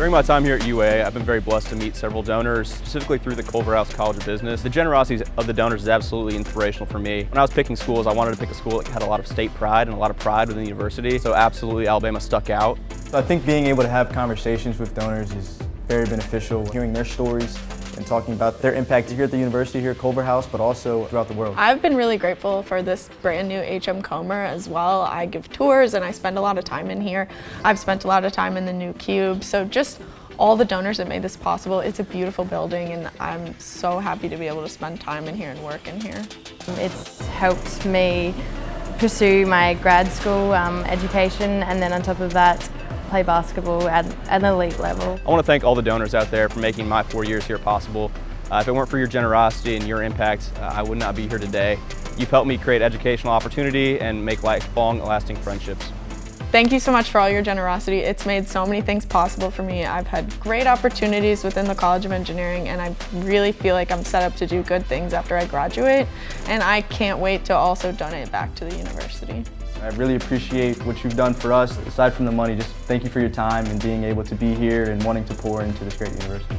During my time here at UA, I've been very blessed to meet several donors, specifically through the Culverhouse College of Business. The generosity of the donors is absolutely inspirational for me. When I was picking schools, I wanted to pick a school that had a lot of state pride and a lot of pride within the university, so absolutely Alabama stuck out. I think being able to have conversations with donors is very beneficial, hearing their stories and talking about their impact here at the university, here at Culverhouse, but also throughout the world. I've been really grateful for this brand new HM Comer as well. I give tours and I spend a lot of time in here. I've spent a lot of time in the new cube, so just all the donors that made this possible. It's a beautiful building and I'm so happy to be able to spend time in here and work in here. It's helped me pursue my grad school um, education and then on top of that play basketball at an elite level. I want to thank all the donors out there for making my four years here possible. Uh, if it weren't for your generosity and your impact, uh, I would not be here today. You've helped me create educational opportunity and make lifelong lasting friendships. Thank you so much for all your generosity. It's made so many things possible for me. I've had great opportunities within the College of Engineering and I really feel like I'm set up to do good things after I graduate and I can't wait to also donate back to the university. I really appreciate what you've done for us. Aside from the money, just thank you for your time and being able to be here and wanting to pour into this great university.